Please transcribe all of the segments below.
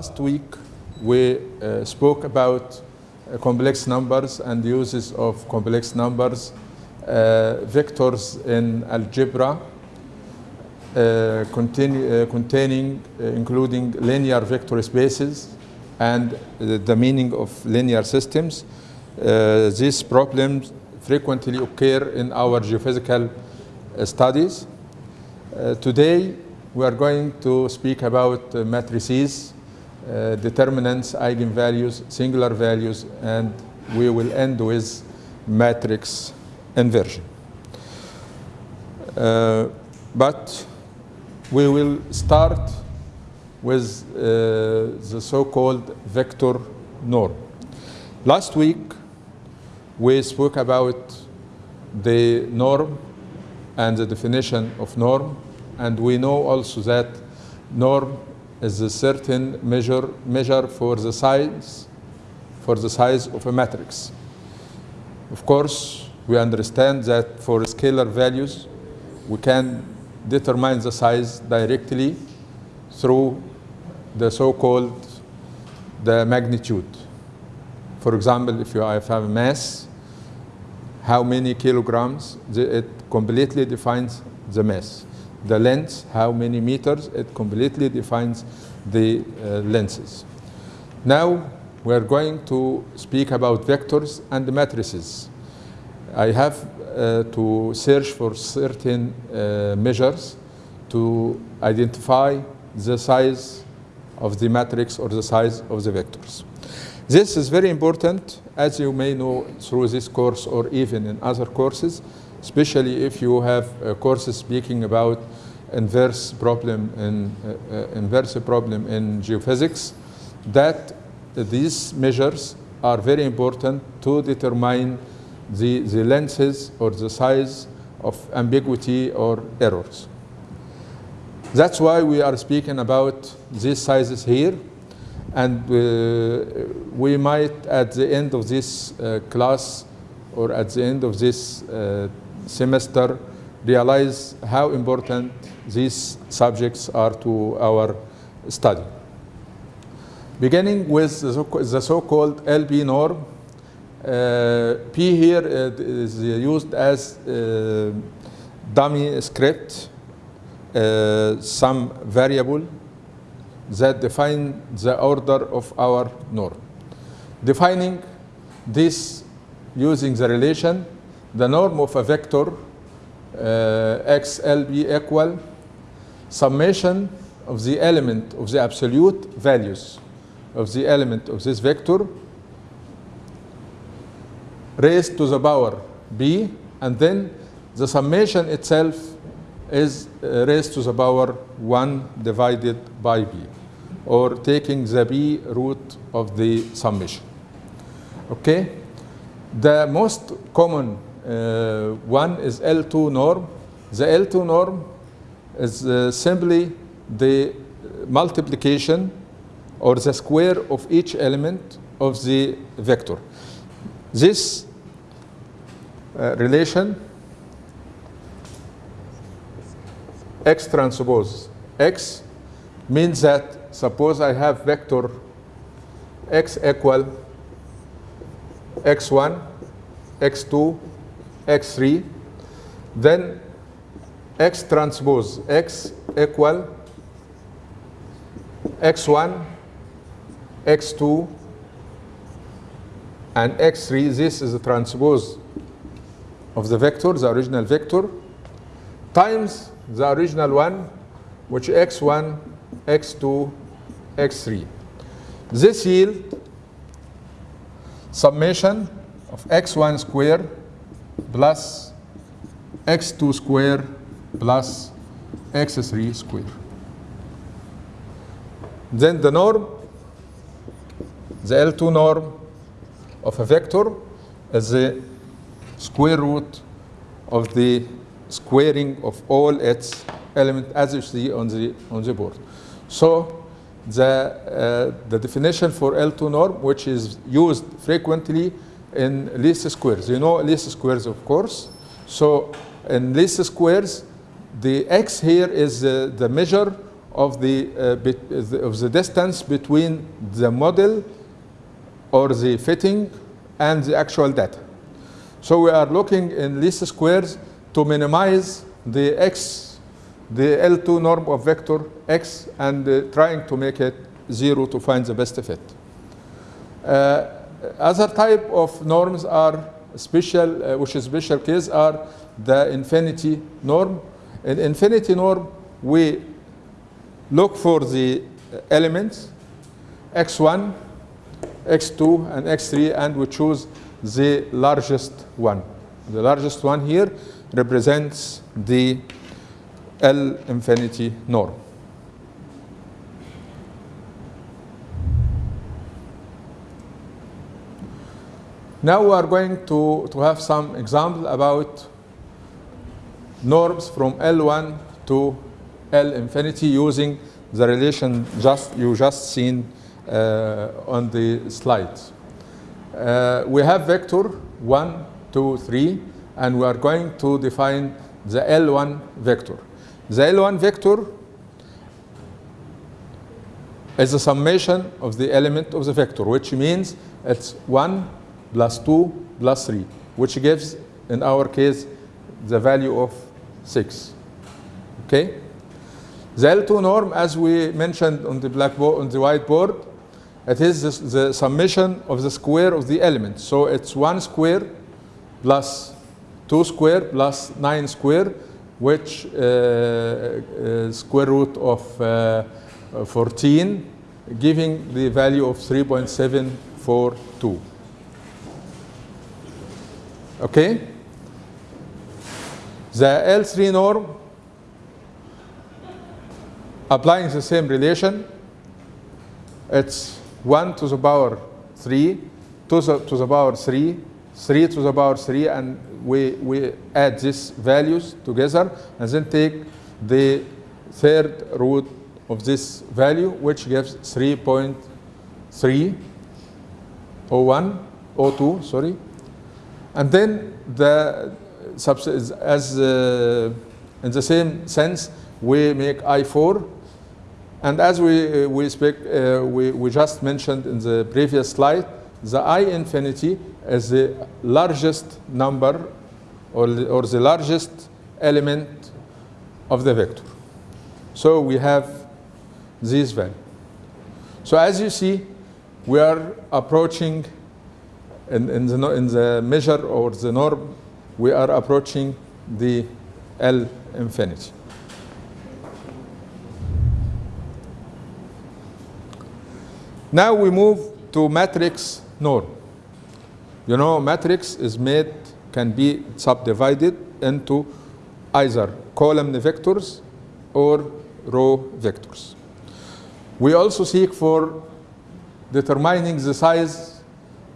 Last week, we uh, spoke about uh, complex numbers and the uses of complex numbers, uh, vectors in algebra, uh, continue, uh, containing, including linear vector spaces and the meaning of linear systems. These problems frequently occur in our geophysical studies. Today, we are going to speak about matrices, uh, determinants, eigenvalues, singular values, and we will end with matrix inversion. Uh, but we will start with uh, the so-called vector norm. Last week, we spoke about the norm and the definition of norm, and we know also that norm is a certain measure, measure for the size for the size of a matrix. Of course, we understand that for scalar values, we can determine the size directly through the so-called the magnitude. For example, if you have a mass, how many kilograms, it completely defines the mass. The length, how many meters, it completely defines the uh, lenses. Now, we're going to speak about vectors and matrices. I have uh, to search for certain uh, measures to identify the size of the matrix or the size of the vectors. This is very important, as you may know through this course or even in other courses, especially if you have uh, courses speaking about inverse problem in uh, uh, inverse problem in geophysics, that these measures are very important to determine the, the lenses or the size of ambiguity or errors. That's why we are speaking about these sizes here. And uh, we might, at the end of this uh, class or at the end of this uh, semester, realize how important these subjects are to our study. Beginning with the so-called LB norm, uh, P here is used as uh, dummy script, uh, some variable that define the order of our norm. Defining this using the relation, the norm of a vector uh, equal summation of the element of the absolute values of the element of this vector raised to the power b, and then the summation itself is uh, raised to the power 1 divided by b, or taking the b root of the summation. Okay? The most common uh, one is L2 norm. The L2 norm is uh, simply the multiplication or the square of each element of the vector. This uh, relation x transpose x means that suppose I have vector x equal x1, x2, x3, then x transpose x equal x1, x2, and x3. This is the transpose of the vector, the original vector, times the original one, which x1, x2, x3. This yield summation of x1 square plus x2 square plus x3 square. Then the norm, the L2 norm of a vector is the square root of the squaring of all its elements as you see on the, on the board. So the, uh, the definition for L2 norm, which is used frequently in least squares. You know least squares, of course. So in least squares, the x here is uh, the measure of the, uh, bit, of the distance between the model or the fitting and the actual data. So we are looking in least squares to minimize the x, the L2 norm of vector x, and uh, trying to make it zero to find the best fit. Uh, other type of norms are special, uh, which is special case, are the infinity norm. In infinity norm, we look for the elements x1, x2, and x3, and we choose the largest one. The largest one here represents the L infinity norm. Now we are going to, to have some example about norms from L1 to L infinity using the relation just you just seen uh, on the slides. Uh, we have vector 1, 2, 3, and we are going to define the L1 vector. The L1 vector is a summation of the element of the vector, which means it's 1 plus 2 plus 3, which gives, in our case, the value of 6. Okay? The L2 norm, as we mentioned on the blackboard, on the whiteboard, it is the, summation of the square of the elements. So it's 1 square plus 2 square plus 9 square, which uh, uh, square root of uh, 14, giving the value of 3.742. Okay? The L3 norm, applying the same relation, it's 1 to the power 3, 2 to the power 3, 3 to the power 3, and we, we add these values together, and then take the third root of this value, which gives 3.301, 02, sorry. And then the as uh, in the same sense, we make L4 and as we, we, speak, uh, we, we just mentioned in the previous slide, the L infinity is the largest number or, or the largest element of the vector. So we have this value. So as you see, we are approaching in, in, the, in the measure or the norm, we are approaching the L infinity. Now we move to matrix norm. You know, matrix is made, can be subdivided into either column vectors or row vectors. We also seek for determining the size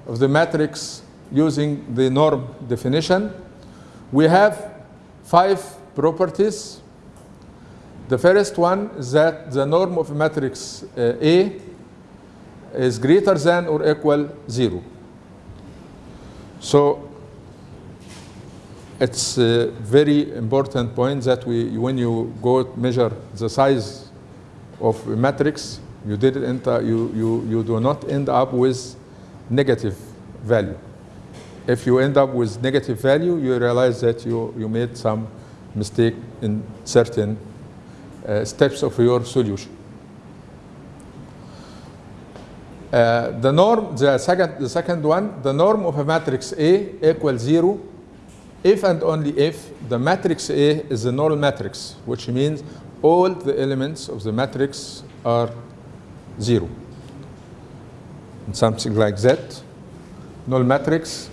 of the matrix using the norm definition. We have five properties. The first one is that the norm of matrix uh, A is greater than or equal 0. So it's a very important point that we, when you go measure the size of a matrix, you did enter, you, you, you do not end up with negative value. If you end up with negative value, you realize that you, you made some mistake in certain uh, steps of your solution. Uh, the norm, the second, the second one, the norm of a matrix A equals zero if and only if the matrix A is a null matrix, which means all the elements of the matrix are zero. Something like that. Null matrix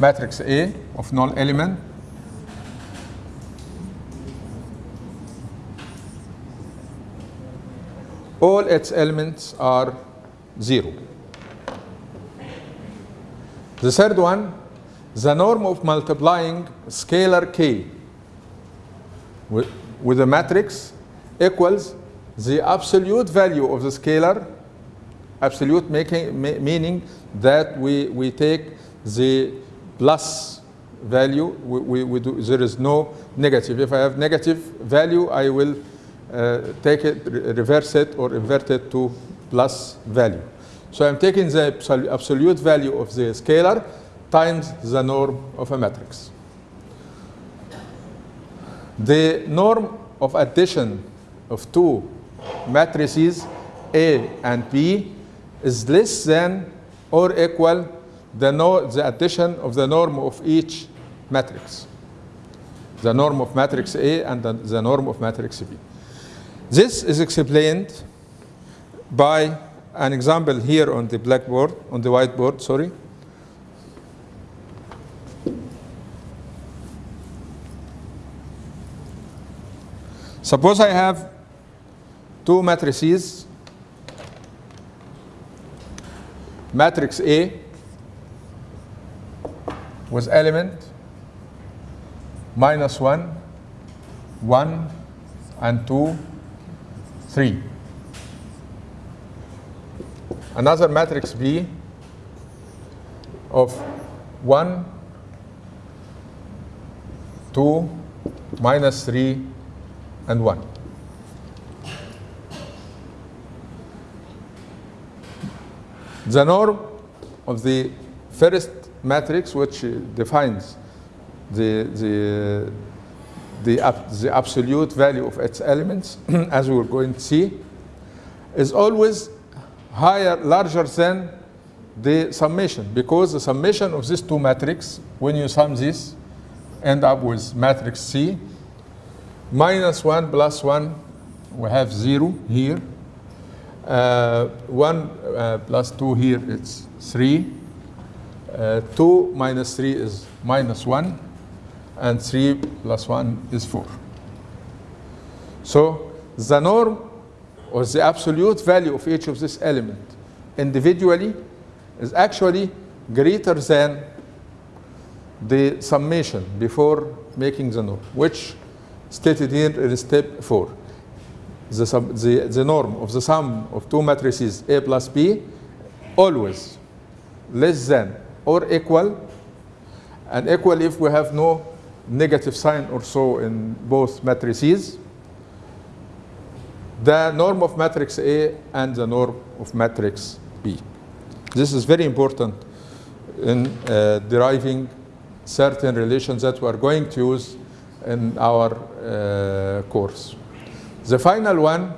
matrix A of null element all its elements are zero. The third one, the norm of multiplying scalar k with, with a matrix equals the absolute value of the scalar, absolute making, ma meaning that we, we take the plus value, we, we, we do, there is no negative. If I have negative value, I will uh, take it, re reverse it, or invert it to plus value. So I'm taking the absolute value of the scalar times the norm of a matrix. The norm of addition of two matrices A and B is less than or equal the, no, the addition of the norm of each matrix. The norm of matrix A and the, the norm of matrix B. This is explained by an example here on the blackboard, on the whiteboard, sorry. Suppose I have two matrices, matrix A with element minus 1, 1, and 2, 3. Another matrix B of 1, 2, minus 3, and 1. The norm of the first matrix, which defines the, the, the, the absolute value of its elements, as we're going to see, is always higher, larger than the summation, because the summation of these two matrices, when you sum this, end up with matrix C, minus 1 plus 1, we have 0 here. Uh, 1 uh, plus 2 here, it's 3. Uh, 2 minus 3 is minus 1. And 3 plus 1 is 4. So the norm or the absolute value of each of this element individually is actually greater than the summation before making the norm, which stated here in step 4. The, sum, the, the norm of the sum of two matrices A plus B always less than or equal, and equal if we have no negative sign or so in both matrices, the norm of matrix A and the norm of matrix B. This is very important in uh, deriving certain relations that we are going to use in our uh, course. The final one,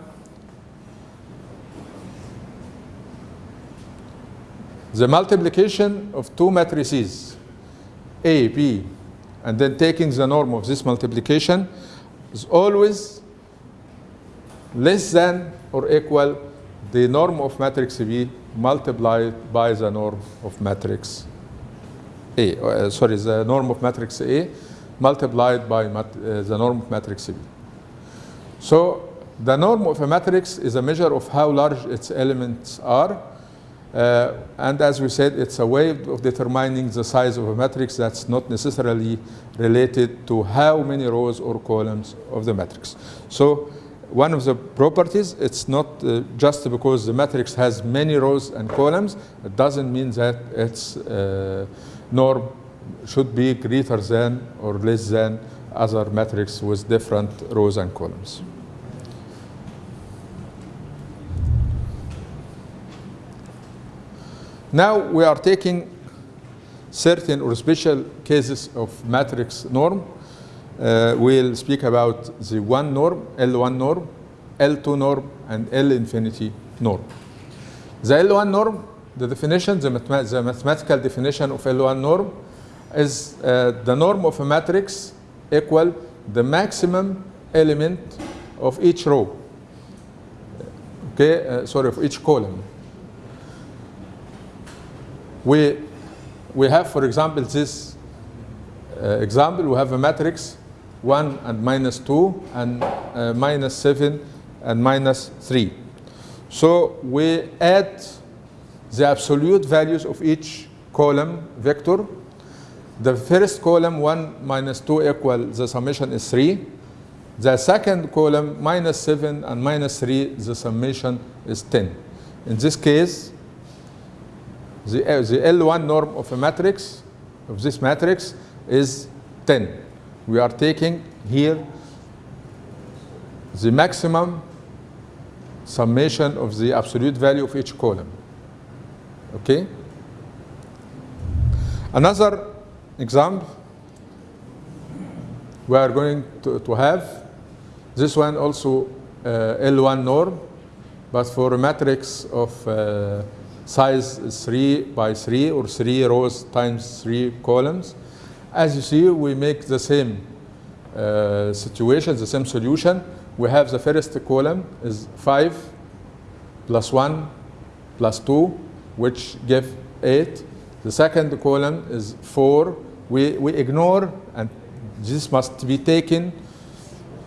the multiplication of two matrices, A, B, and then taking the norm of this multiplication is always less than or equal the norm of matrix B multiplied by the norm of matrix A. Uh, sorry, the norm of matrix A multiplied by mat uh, the norm of matrix B. So the norm of a matrix is a measure of how large its elements are. Uh, and as we said, it's a way of determining the size of a matrix that's not necessarily related to how many rows or columns of the matrix. So one of the properties, it's not uh, just because the matrix has many rows and columns, it doesn't mean that its uh, norm should be greater than or less than other matrix with different rows and columns. Now we are taking certain or special cases of matrix norm. Uh, we'll speak about the one norm, L1 norm, L2 norm, and L infinity norm. The L1 norm, the definition, the, the mathematical definition of L1 norm is uh, the norm of a matrix equal the maximum element of each row. Okay, uh, sorry, of each column. We, we have, for example, this uh, example, we have a matrix 1 and minus 2 and uh, minus 7 and minus 3. So we add the absolute values of each column vector. The first column, 1 minus 2 equal, the summation is 3. The second column, minus 7 and minus 3, the summation is 10. In this case, the, uh, the L1 norm of a matrix, of this matrix, is 10. We are taking here the maximum summation of the absolute value of each column. Okay? Another example we are going to, to have this one also uh, L1 norm, but for a matrix of uh, size 3 by 3 or 3 rows times 3 columns. As you see, we make the same uh, situation, the same solution. We have the first column is 5 plus 1 plus 2, which give 8. The second column is 4. We, we ignore, and this must be taken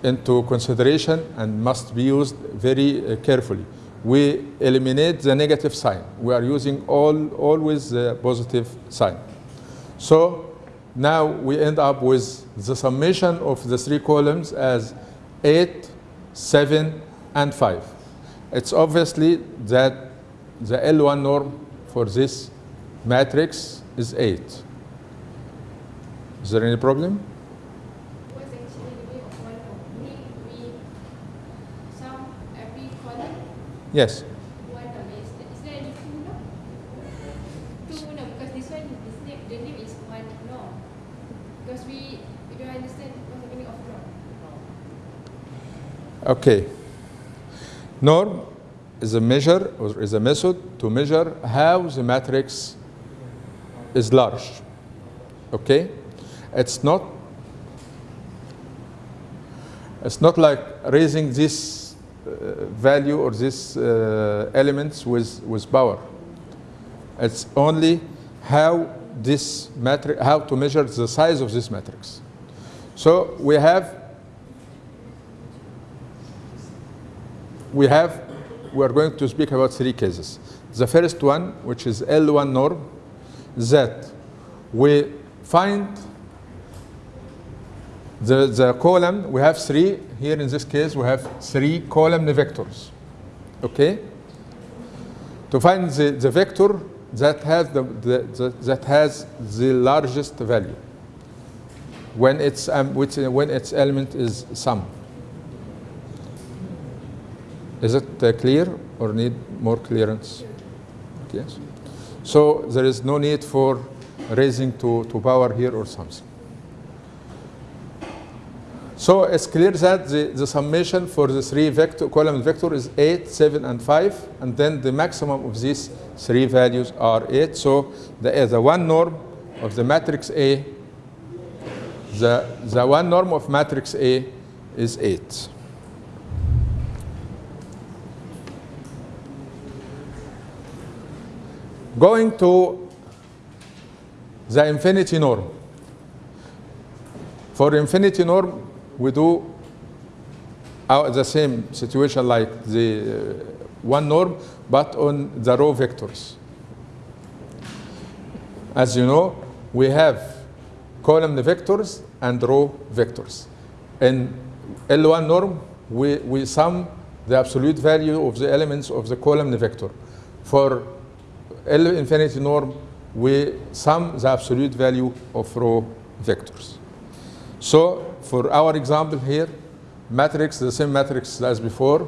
into consideration and must be used very uh, carefully. We eliminate the negative sign. We are using all, always the positive sign. So now we end up with the summation of the three columns as 8, 7, and 5. It's obviously that the L1 norm for this matrix is 8. Is there any problem? What's actually the way of one norm? We, we sum every column Yes. one norm. Is, is there any two norm? Two norm because this one, this name, the name is one norm. Because we, we don't understand what's the meaning of norm. Okay. Norm is a measure or is a method to measure how the matrix is large. Okay? It's not it's not like raising this uh, value or this uh, elements with, with power. It's only how this matrix, how to measure the size of this matrix. So we have we have, we are going to speak about three cases. The first one, which is L1 norm, that we find the, the column, we have three, here in this case, we have three column vectors, okay? To find the, the vector that has the, the, the, that has the largest value when its, um, which, when its element is sum. Is it uh, clear or need more clearance? Yes. So there is no need for raising to, to power here or something. So it's clear that the, the summation for the three vector, column vector is 8, 7, and 5, and then the maximum of these three values are 8. So the, the one norm of the matrix A, the, the one norm of matrix A is 8. Going to the infinity norm. For infinity norm, we do uh, the same situation like the uh, one norm, but on the row vectors. As you know, we have column vectors and row vectors. In L1 norm, we, we sum the absolute value of the elements of the column vector. For L infinity norm, we sum the absolute value of row vectors. So for our example here, matrix, the same matrix as before,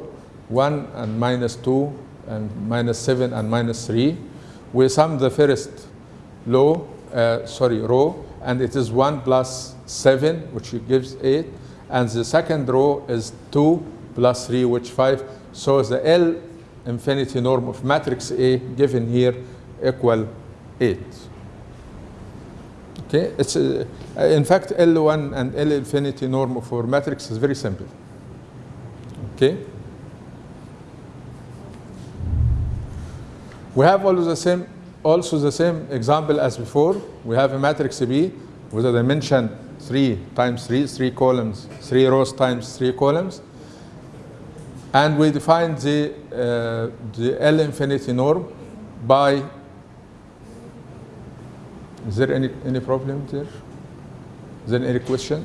1 and minus 2 and minus 7 and minus 3. We sum the first low, uh, sorry, row, and it is 1 plus 7, which gives 8. And the second row is 2 plus 3, which 5. So the L infinity norm of matrix A given here equal 8. Okay, it's uh, in fact L1 and L infinity norm for matrix is very simple. Okay. We have also the same also the same example as before. We have a matrix B with a dimension 3 times 3, 3 columns, 3 rows times 3 columns. And we define the, uh, the L infinity norm by is there any, any problem there? Is there any question?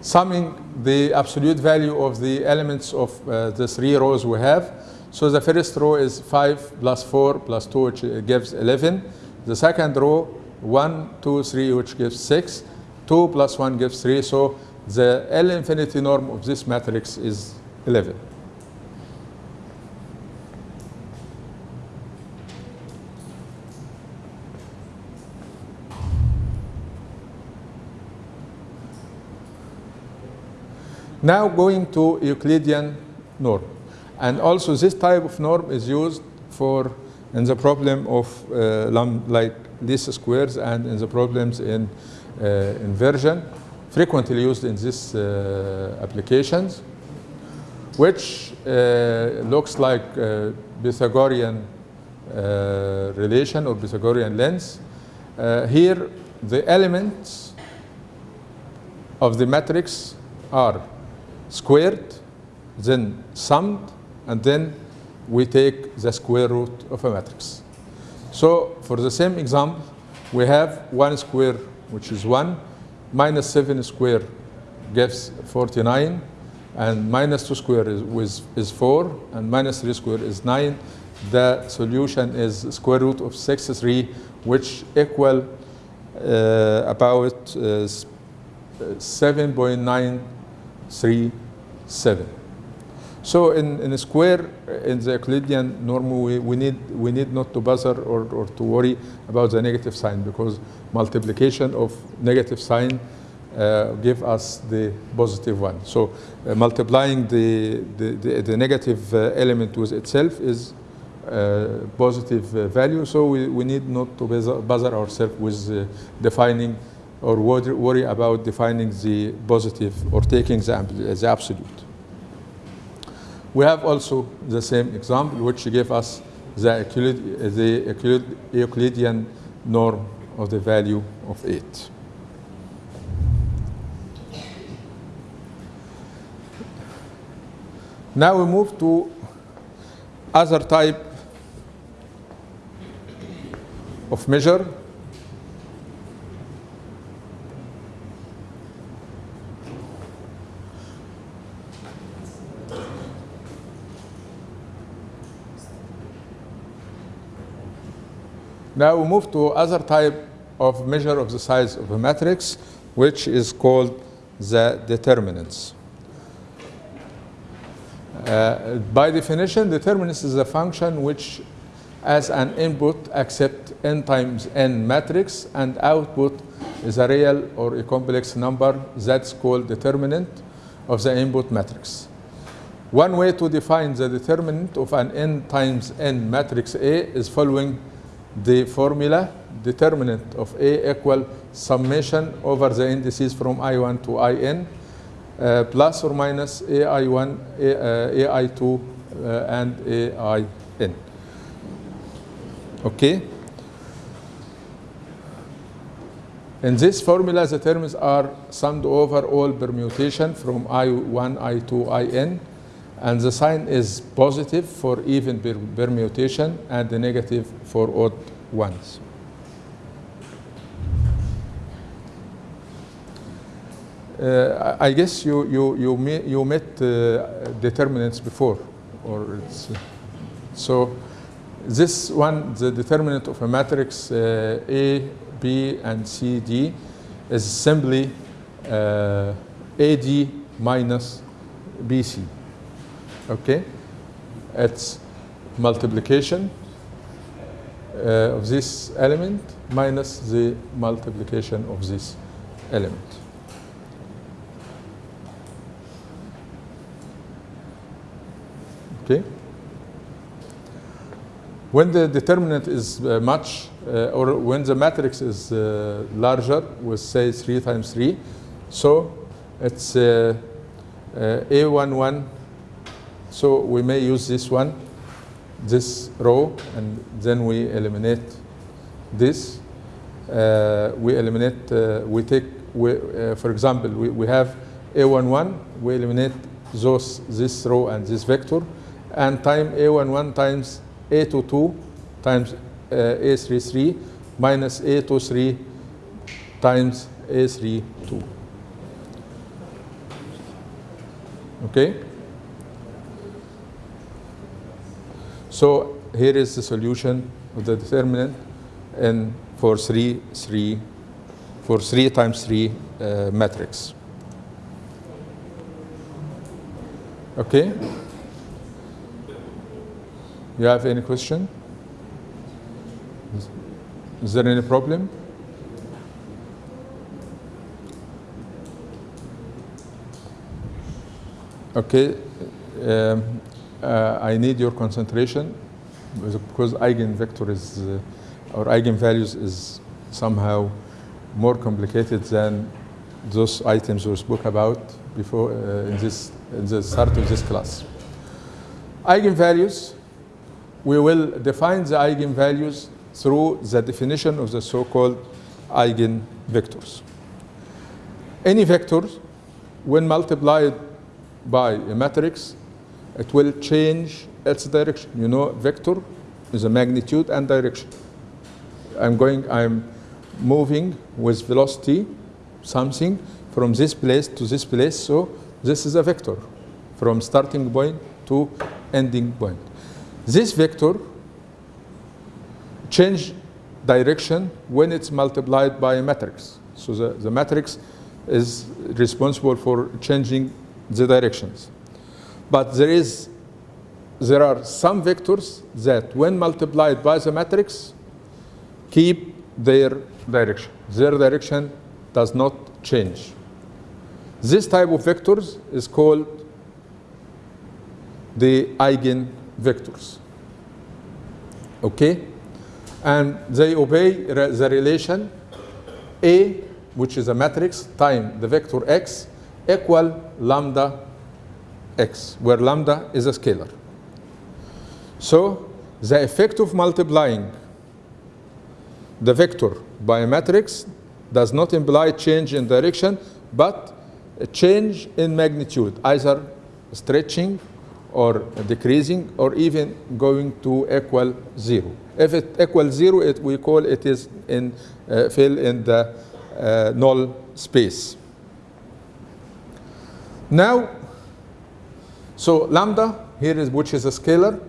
summing the absolute value of the elements of uh, the three rows we have. So the first row is 5 plus 4 plus 2, which gives 11. The second row, 1, 2, 3, which gives 6. 2 plus 1 gives 3. So the L infinity norm of this matrix is 11. Now going to Euclidean norm. And also this type of norm is used for in the problem of uh, like least squares and in the problems in uh, inversion, frequently used in these uh, applications, which uh, looks like Pythagorean uh, relation or Pythagorean length. here, the elements of the matrix are squared, then summed, and then we take the square root of a matrix. So for the same example, we have 1 square, which is 1, minus 7 square gives 49, and minus 2 square is, is 4, and minus 3 square is 9. The solution is square root of 63, which equal uh, about uh, 7.937. So in, in a square, in the Euclidean norm, we, we, need, we need not to bother or, or to worry about the negative sign because multiplication of negative sign uh, give us the positive one. So uh, multiplying the, the, the, the negative uh, element with itself is uh, positive uh, value. So we, we need not to bother, ourselves with uh, defining or worry, worry about defining the positive or taking the, the absolute. We have also the same example, which gave us the Euclidean norm of the value of it. Now we move to other type of measure. Now we move to other type of measure of the size of a matrix, which is called the determinants. Uh, by definition, determinants is a function which as an input accept n times n matrix and output is a real or a complex number that's called determinant of the input matrix. One way to define the determinant of an n times n matrix A is following the formula determinant of A equal summation over the indices from I1 to In uh, plus or minus AI1, A, uh, AI2, uh, and AIN. Okay? In this formula, the terms are summed over all permutation from I1, I2, IN, and the sign is positive for even permutation and negative for odd ones. Uh, I guess you you you met, you met uh, determinants before, or it's, uh, so this one the determinant of a matrix uh, A, B, and C, D is simply uh, AD minus BC. Okay, it's multiplication uh, of this element minus the multiplication of this element. Okay. When the determinant is uh, much, uh, or when the matrix is uh, larger, with say 3 times 3, so it's uh, uh, A11, so we may use this one, this row, and then we eliminate this. Uh, we eliminate, we take, we, for example, we, we have A11, we eliminate those, this row and this vector, and time A11 times A22 times uh, A33 minus A23 times A32. Okay? So here is the solution of the determinant and for 3, 3, for 3 times 3 uh, matrix. Okay? You have any question? Is- there any problem? Okay, um, I need your concentration because eigenvector is, uh, or eigenvalues is somehow more complicated than those items we spoke about before uh, in this in the start of this class. Eigenvalues, we will define the eigenvalues through the definition of the so-called eigenvectors. Any vector, when multiplied by a matrix, it will change its direction. You know, vector is a magnitude and direction. I'm going, I'm moving with velocity, something from this place to this place. So this is a vector from starting point to ending point. This vector change direction when it's multiplied by a matrix. So the, the matrix is responsible for changing the directions. But there is there are some vectors that when multiplied by the matrix keep their direction. Their direction does not change. This type of vectors is called the eigenvectors. Okay? And they obey the relation A, which is a matrix, time the vector x equal lambda x, where lambda is a scalar. So the effect of multiplying the vector by a matrix does not imply change in direction, but a change in magnitude, either stretching or decreasing or even going to equal zero. If it equals zero, it, we call it is in, uh, fill in the uh, null space. Now, so lambda here is which is a scalar,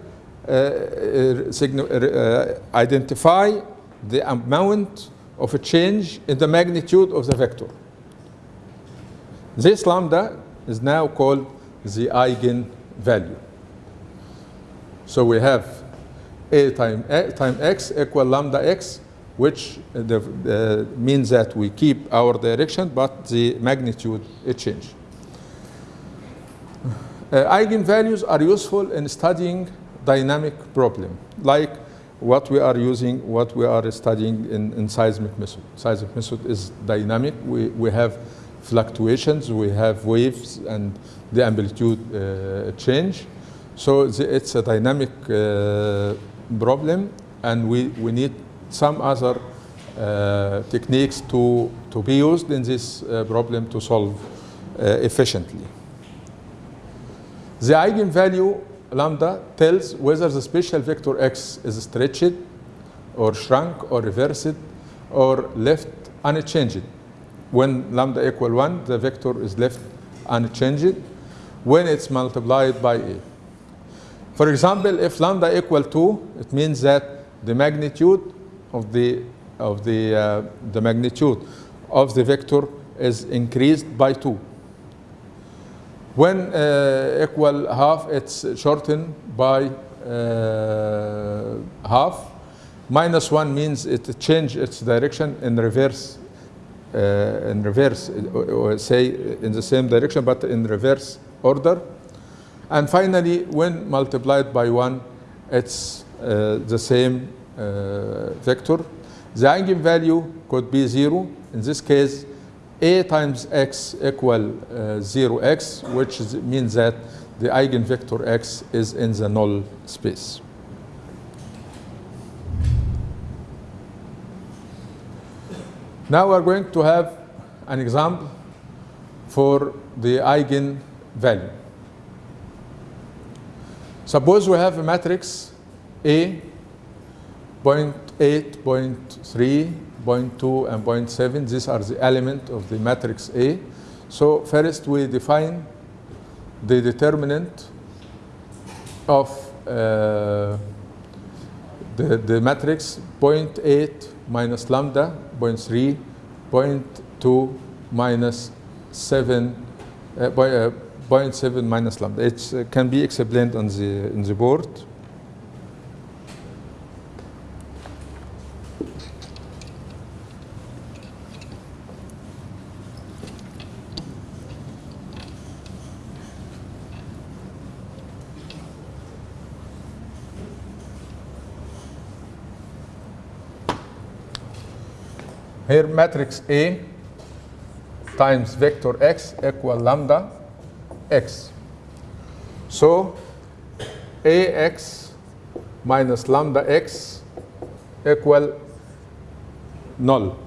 uh, uh, uh, identify the amount of a change in the magnitude of the vector. This lambda is now called the eigenvalue. So we have a time, a time x equal lambda x, which uh, uh, means that we keep our direction, but the magnitude it change. Uh, eigenvalues are useful in studying dynamic problem, like what we are using, what we are studying in, in seismic method. Seismic method is dynamic. We, we have fluctuations, we have waves, and the amplitude uh, change. So the, it's a dynamic uh, problem, and we, we need some other uh, techniques to, to be used in this uh, problem to solve uh, efficiently. The eigenvalue lambda tells whether the special vector x is stretched or shrunk or reversed or left unchanged. When lambda equal 1, the vector is left unchanged when it's multiplied by a. For example, if lambda equal 2, it means that the magnitude of the, of the, uh, the magnitude of the vector is increased by 2. When uh, equal half, it's shortened by uh, half. Minus 1 means it change its direction in reverse, uh, in reverse, or say in the same direction, but in reverse order. And finally, when multiplied by 1, it's uh, the same uh, vector. The eigenvalue could be 0. In this case, a times x equal uh, 0x, which is, means that the eigenvector x is in the null space. Now we're going to have an example for the eigenvalue. Suppose we have a matrix A, 0.8, 0.3, 0.2, and 0.7. These are the element of the matrix A. So first we define the determinant of uh, the, the matrix 0.8 minus lambda 0.3 0.2 minus 7 uh, by, uh, 0.7 minus lambda it uh, can be explained on the in the board Here matrix A times vector x equal lambda x. So ax minus lambda x equal null.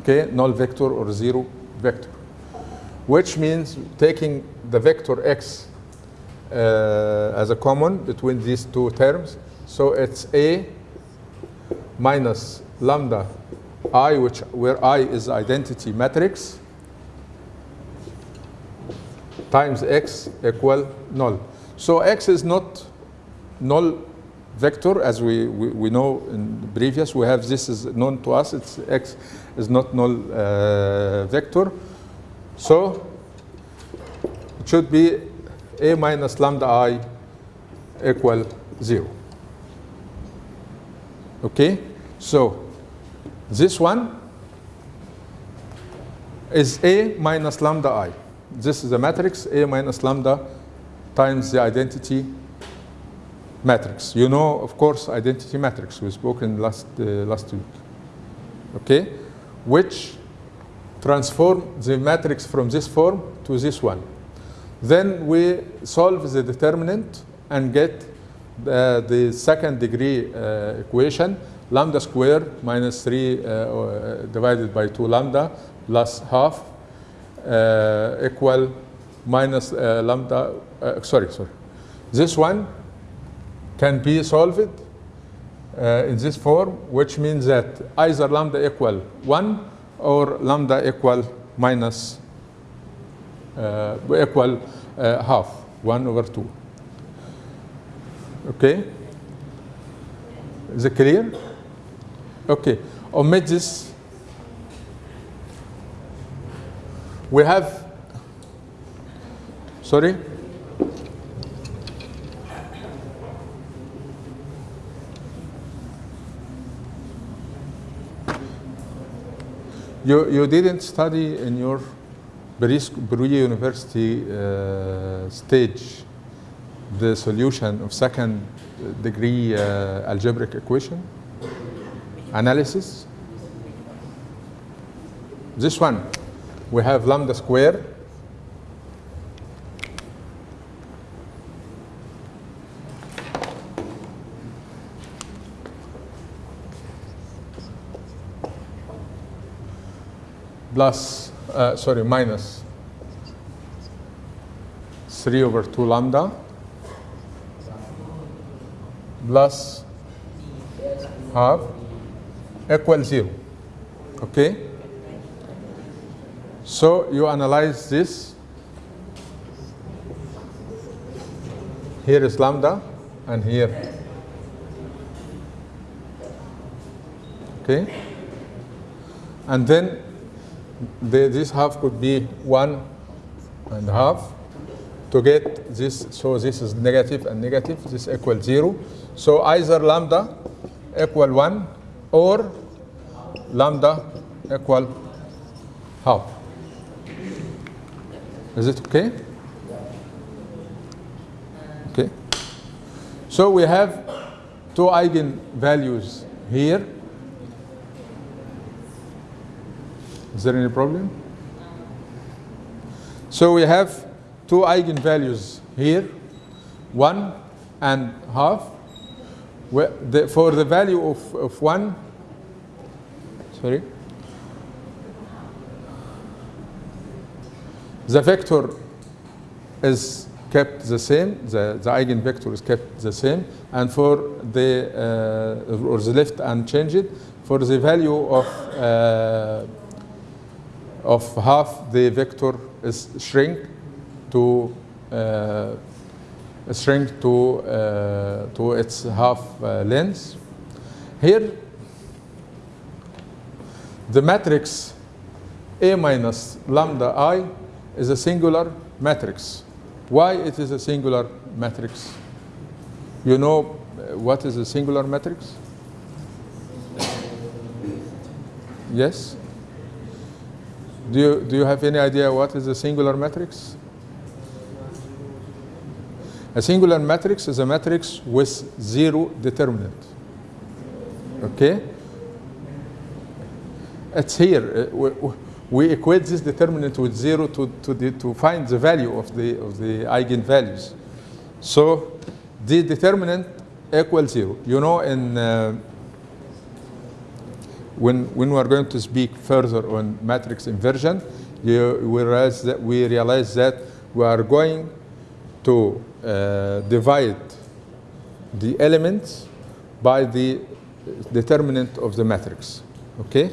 Okay, null vector or zero vector. Which means taking the vector x uh, as a common between these two terms. So it's a minus lambda I, which where I is identity matrix, times x equal null. So x is not null vector as we, we, we know in the previous. We have this is known to us. It's x is not null uh, vector. So it should be a minus lambda i equal zero. Okay, so this one is A minus lambda I. This is a matrix A minus lambda times the identity matrix. You know, of course, identity matrix. We spoke in last, uh, last week. Okay? Which transform the matrix from this form to this one. Then we solve the determinant and get the, the second degree uh, equation lambda square minus 3 uh, divided by 2 lambda plus half uh, equal minus uh, lambda, sorry, sorry. This one can be solved in this form, which means that either lambda equal 1 or lambda equal minus equal half, 1 over 2. Okay? Is it clear? Okay, this. We have, sorry? You, you didn't study in your Berea University uh, stage the solution of second degree uh, algebraic equation? Analysis. This one, we have lambda square. Plus, uh, sorry, minus 3 over 2 lambda. Plus half equal 0. Okay? So you analyze this. Here is lambda and here. Okay? And then the, this half could be 1 and half to get this. So this is negative and negative. This equal 0. So either lambda equal 1 or lambda equal half. Is it okay? Okay. So we have two eigenvalues here. Is there any problem? So we have two eigenvalues here, one and half. For the value of, of one, sorry, the vector is kept the same, the, the eigenvector is kept the same, and for the, uh, or the left unchanged, for the value of, uh, of half, the vector is shrink to uh, shrink to, uh, to its half uh, length. Here, the matrix A minus lambda I is a singular matrix. Why it is a singular matrix? You know uh, what is a singular matrix? Yes? Do you, do you have any idea what is a singular matrix? A singular matrix is a matrix with zero determinant. Okay? It's here. Uh, we, we equate this determinant with zero to, to, the, to find the value of the, of the eigenvalues. So the determinant equals zero. You know, in, uh, when, when we are going to speak further on matrix inversion, you, we, realize that, we realize that we are going to uh, divide the elements by the determinant of the matrix. Okay?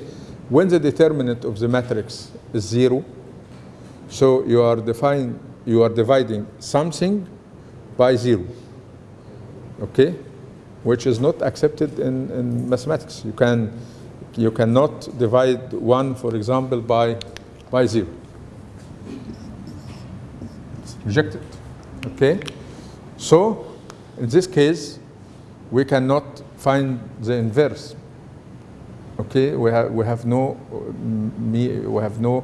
When the determinant of the matrix is zero, so you are define, you are dividing something by zero. Okay? Which is not accepted in, in mathematics. You can you cannot divide one, for example, by by zero. It's rejected. Okay? So, in this case, we cannot find the inverse. Okay, we have we have no we have no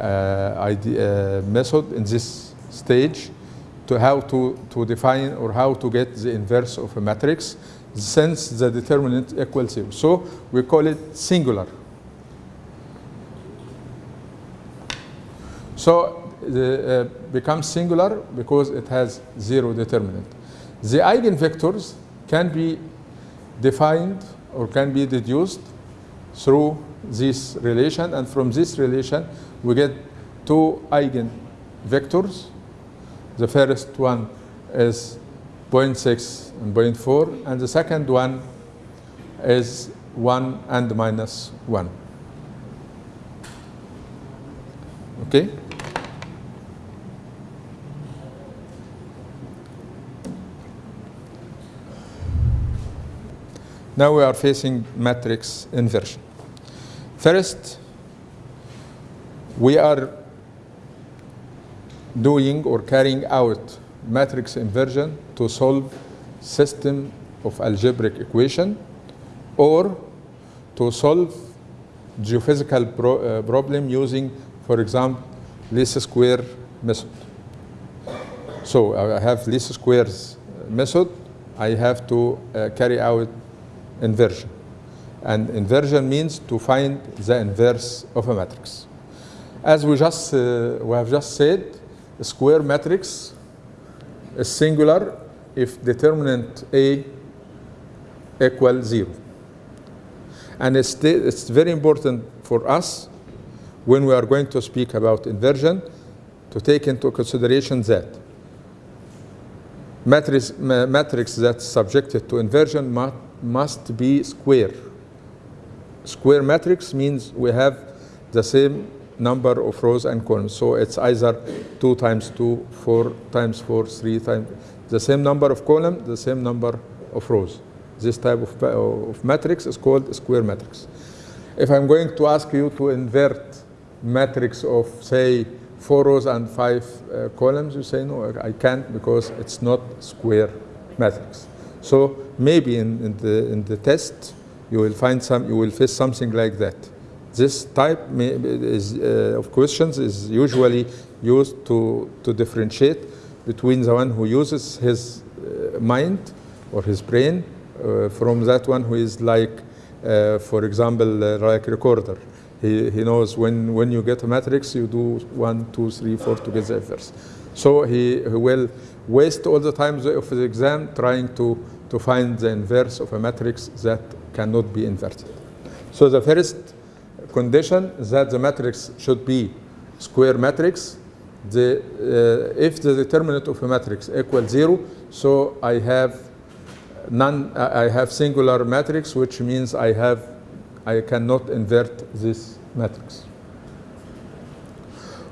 uh, idea, uh, method in this stage to how to to define or how to get the inverse of a matrix since the determinant equals zero. So we call it singular. So the, uh, becomes singular because it has zero determinant. The eigenvectors can be defined or can be deduced through this relation and from this relation we get two eigenvectors. The first one is 0.6 and 0.4 and the second one is 1 and minus 1. Okay? Now we are facing matrix inversion. First, we are doing or carrying out matrix inversion to solve system of algebraic equation or to solve geophysical pro, uh, problem using, for example, least square method. So I have least squares method. I have to uh, carry out inversion. And inversion means to find the inverse of a matrix. As we just uh, we have just said, a square matrix is singular if determinant A equals zero. And it's, it's very important for us when we are going to speak about inversion to take into consideration that matrix, matrix that's subjected to inversion must, must be square. Square matrix means we have the same number of rows and columns. So it's either 2 times 2, 4 times 4, 3 times, the same number of columns, the same number of rows. This type of, of matrix is called square matrix. If I'm going to ask you to invert matrix of, say, 4 rows and 5 uh, columns, you say, no, I can't because it's not square matrix. So maybe in, in, the, in the test, you will find some, you will face something like that. This type may, is, uh, of questions is usually used to, to differentiate between the one who uses his uh, mind or his brain uh, from that one who is like, uh, for example, uh, like recorder. He, he knows when, when you get a matrix, you do one, two, three, four to get the inverse. So he, he will waste all the time of the exam trying to, to find the inverse of a matrix that cannot be inverted. So the first condition that the matrix should be square matrix. The, uh, if the determinant of a matrix equals zero, so I have none, I have singular matrix, which means I have, I cannot invert this matrix.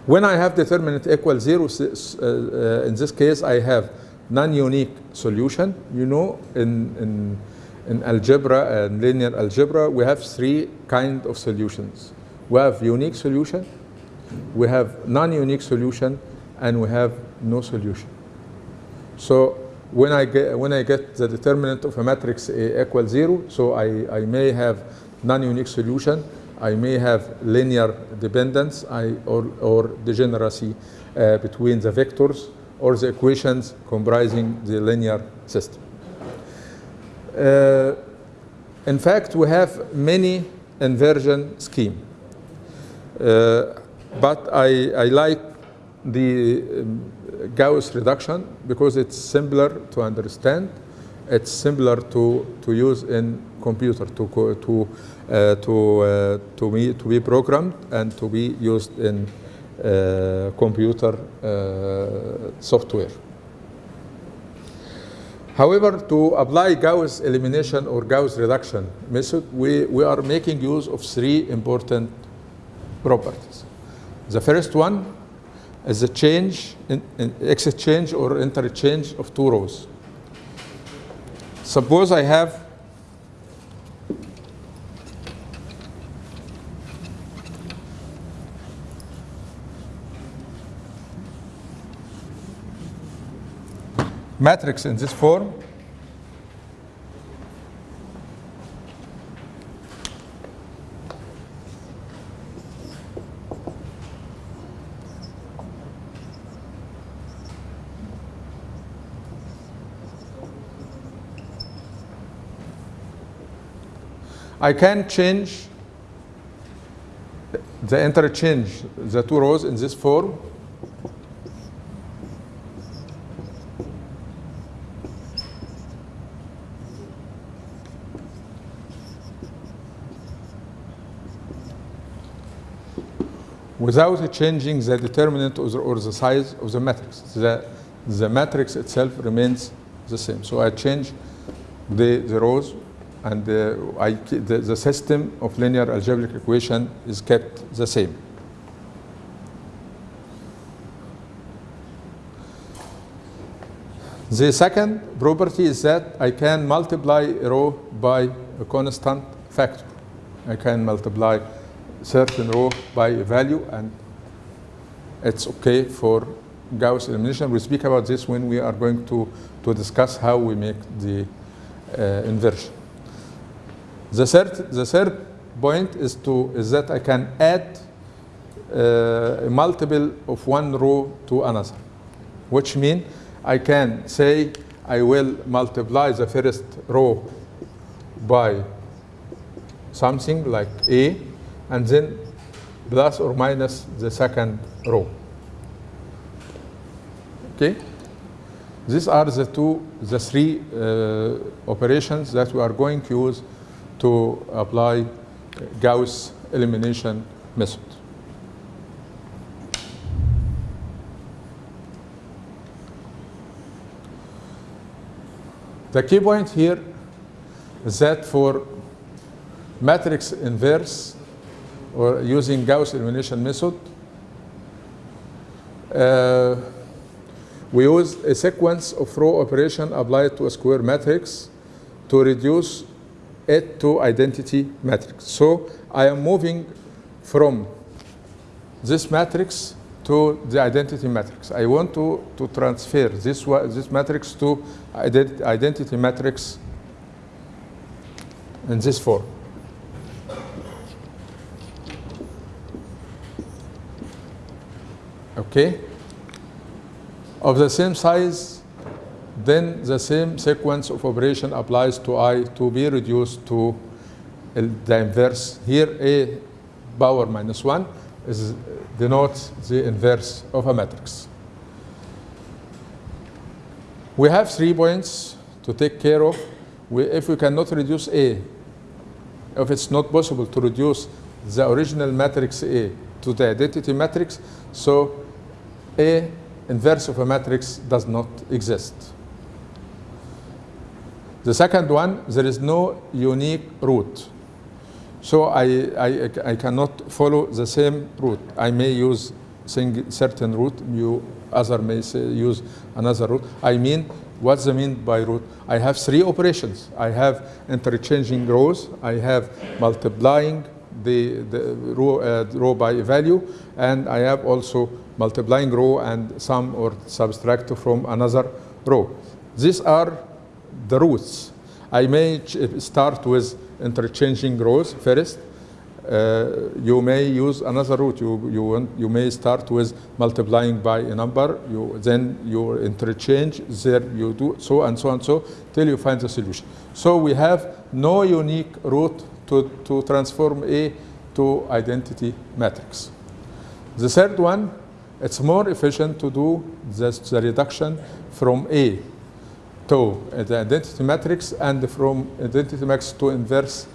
When I have determinant equal zero, uh, uh, in this case, I have non-unique solution. You know, in, in, in algebra and linear algebra, we have three kind of solutions. We have unique solution, we have non-unique solution, and we have no solution. So when I get, when I get the determinant of a matrix A equals zero, so I, I may have non-unique solution, I may have linear dependence I, or, or degeneracy uh, between the vectors or the equations comprising the linear system. Uh, in fact, we have many inversion scheme. Uh, but I, I like the um, Gauss reduction because it's simpler to understand. It's simpler to, to use in computer to to uh, to uh, to be to be programmed and to be used in uh, computer uh, software. However, to apply Gauss elimination or Gauss reduction method, we, we are making use of three important properties. The first one is the change, in, in exchange or interchange of two rows. Suppose I have matrix in this form I can change the interchange, the two rows in this form. Without changing the determinant or the, or the size of the matrix. The, the matrix itself remains the same. So I change the, the rows and uh, I, the, the system of linear algebraic equation is kept the same. The second property is that I can multiply a row by a constant factor. I can multiply certain row by value and it's okay for Gauss elimination. We speak about this when we are going to, to discuss how we make the uh, inversion. The third, the third point is, to, is that I can add uh, a multiple of one row to another, which means I can say I will multiply the first row by something like A, and then plus or minus the second row. Okay? These are the two, the three uh, operations that we are going to use to apply Gauss elimination method. The key point here is that for matrix inverse or using Gauss elimination method, uh, we use a sequence of row operation applied to a square matrix to reduce it to identity matrix. So I am moving from this matrix to the identity matrix. I want to, to transfer this, this matrix to ident- identity matrix in this form. Okay? Of the same size, then the same sequence of operation applies to I to be reduced to the inverse. Here, A power minus 1 is uh, denotes the inverse of a matrix. We have three points to take care of. We, if we cannot reduce A, if it's not possible to reduce the original matrix A to the identity matrix, so A inverse of a matrix does not exist. The second one, there is no unique route. So I, I, I cannot follow the same route. I may use sing, certain route, you other may say, use another route. I mean, what's the mean by root? I have three operations. I have interchanging rows. I have multiplying the, the row, uh, row by value, and I have also multiplying row and sum or subtract from another row. These are the routes. I may start with interchanging rows first. Uh, you may use another route. You, you, you may start with multiplying by a number. You, then you interchange. There you do so and so and so till you find the solution. So we have no unique route to, to transform A to identity matrix. The third one, it's more efficient to do this, the reduction from A to the identity matrix and from identity matrix to inverse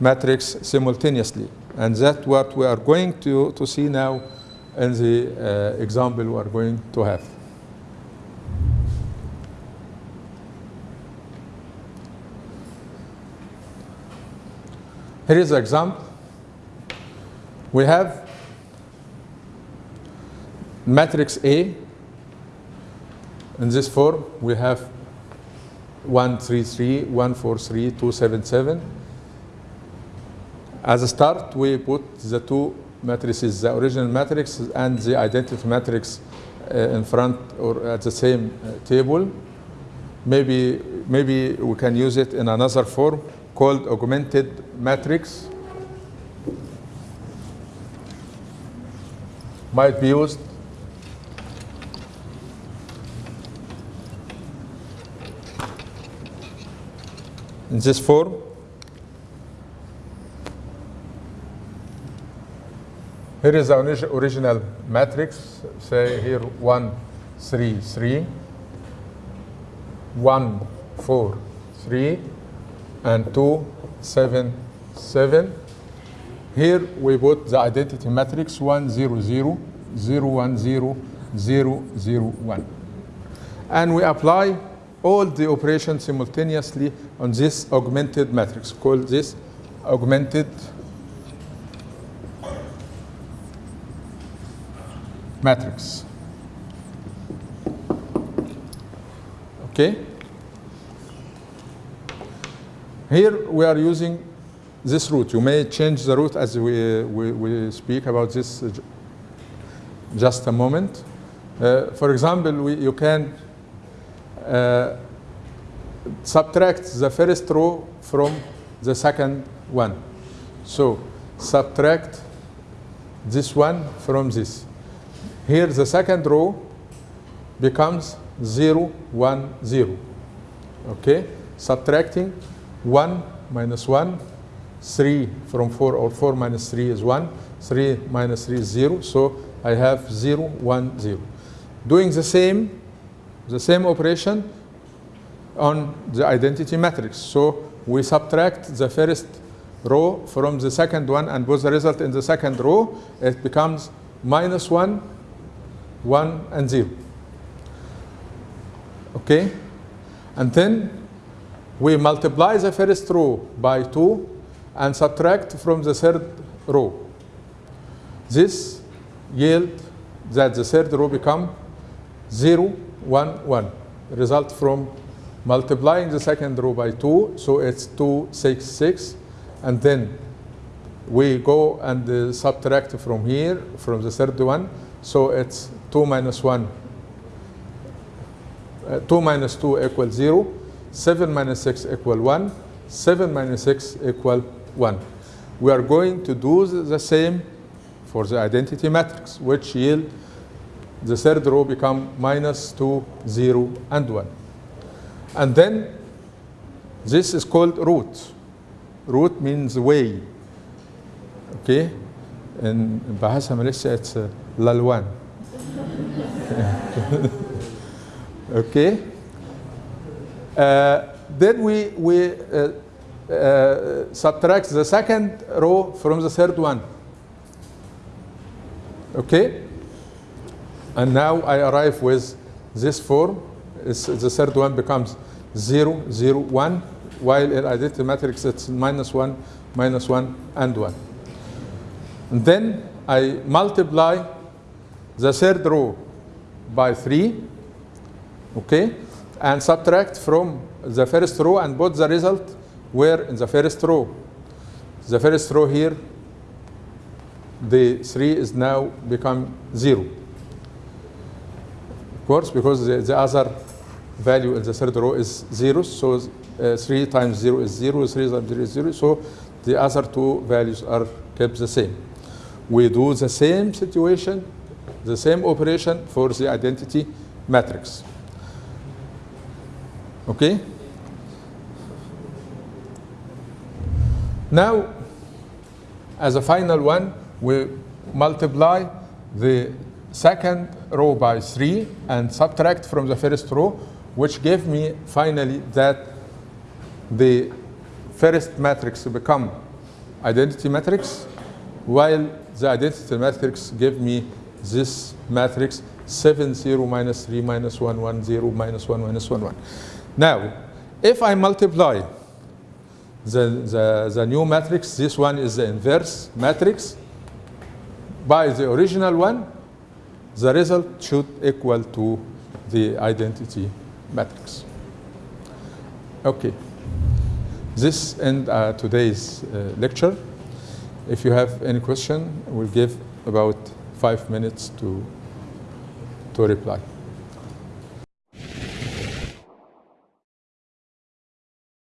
matrix simultaneously. And that's what we are going to, to see now in the uh, example we are going to have. Here is the example. We have matrix A. In this form, we have 133, 143, 277. As a start, we put the two matrices, the original matrix and the identity matrix uh, in front or at the same uh, table. Maybe, maybe we can use it in another form called augmented matrix. Might be used in this form. Here is the original matrix, say here 1, 3, 3, 1, 4, 3, and 2, 7, 7. Here we put the identity matrix 1, 0, 0, 0, 1, 0, 0, 0, 1. And we apply all the operations simultaneously on this augmented matrix. Call this augmented matrix. Okay? Here we are using this route. You may change the route as we, we, we speak about this just a moment. Uh, for example, we, you can uh, subtract the first row from the second one. So subtract this one from this. Here the second row becomes 0, 1, 0. Okay? Subtracting 1 minus 1, 3 from 4 or 4 minus 3 is 1, 3 minus 3 is 0. So I have 0, 1, 0. Doing the same, the same operation on the identity matrix. So we subtract the first row from the second one and put the result in the second row. It becomes minus 1, 1, and 0. Okay? And then we multiply the first row by 2 and subtract from the third row. This yield that the third row become 0, 1, 1. Result from multiplying the second row by 2, so it's 2, 6, 6. And then we go and uh, subtract from here, from the third one, so it's 2 minus 1. Uh, 2 minus 2 equals 0. 7 minus 6 equal 1. 7 minus 6 equal 1. We are going to do the- the same for the identity matrix, which yield the third row become minus 2, 0, and 1. And then this is called route. Route means way. Okay? In bahasa Malaysia, it's uh, laluan. okay? Uh, then we, we uh, uh, subtract the second row from the third one. Okay? And now I arrive with this form. It's, the third one becomes 0, 0, 1, while in identity matrix it's minus 1, minus 1, and 1. And then I multiply the third row by 3, okay, and subtract from the first row and put the result where in the first row. The first row here, the 3 is now become 0. Course, because the, the other value in the third row is 0, so uh, 3 times 0 is 0, 3 times 0 is 0, so the other two values are kept the same. We do the same situation, the same operation for the identity matrix. Okay? Now, as a final one, we multiply the second row by 3 and subtract from the first row, which gave me finally that the first matrix become identity matrix, while the identity matrix gave me this matrix 7, 0, minus 3, minus 1, 1, 0, minus 1, minus 1, 1. Now, if I multiply the, the, the new matrix, this one is the inverse matrix, by the original one, the result should equal to the identity matrix. Okay. This end uh, today's uh, lecture. If you have any question, we'll give about five minutes to, to reply.